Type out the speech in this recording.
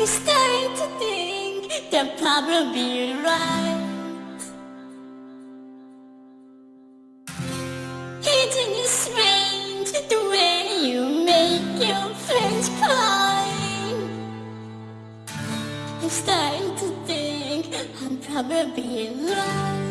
It's time to think that probably right. is strange the way you make your French pie? It's time to think I'm probably right.